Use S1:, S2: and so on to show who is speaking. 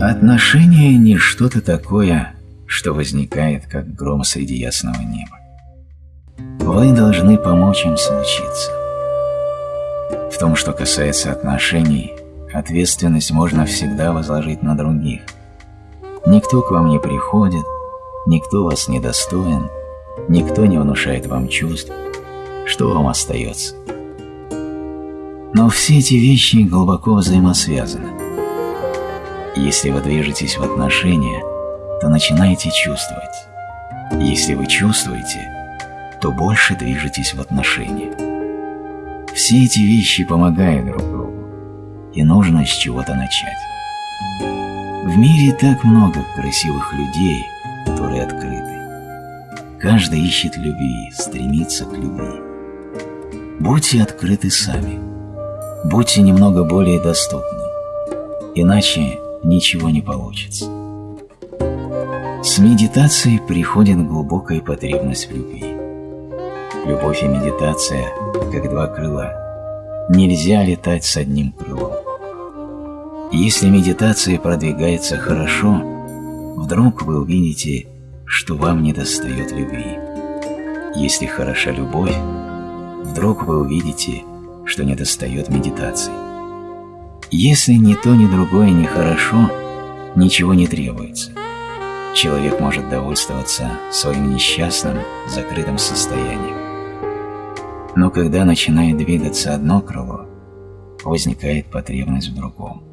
S1: Отношения не что-то такое, что возникает, как гром среди ясного неба. Вы должны помочь им случиться. В том, что касается отношений, ответственность можно всегда возложить на других. Никто к вам не приходит, никто вас не достоин, никто не внушает вам чувств. Что вам остается? Но все эти вещи глубоко взаимосвязаны. Если вы движетесь в отношения, то начинаете чувствовать. Если вы чувствуете, то больше движетесь в отношения. Все эти вещи помогают друг другу, и нужно с чего-то начать. В мире так много красивых людей, которые открыты. Каждый ищет любви, стремится к любви. Будьте открыты сами. Будьте немного более доступны. Иначе ничего не получится. С медитацией приходит глубокая потребность в любви. Любовь и медитация, как два крыла. Нельзя летать с одним крылом. Если медитация продвигается хорошо, вдруг вы увидите, что вам недостает любви. Если хороша любовь, вдруг вы увидите, что недостает медитации. Если ни то, ни другое не хорошо, ничего не требуется. Человек может довольствоваться своим несчастным, закрытым состоянием. Но когда начинает двигаться одно крыло, возникает потребность в другом.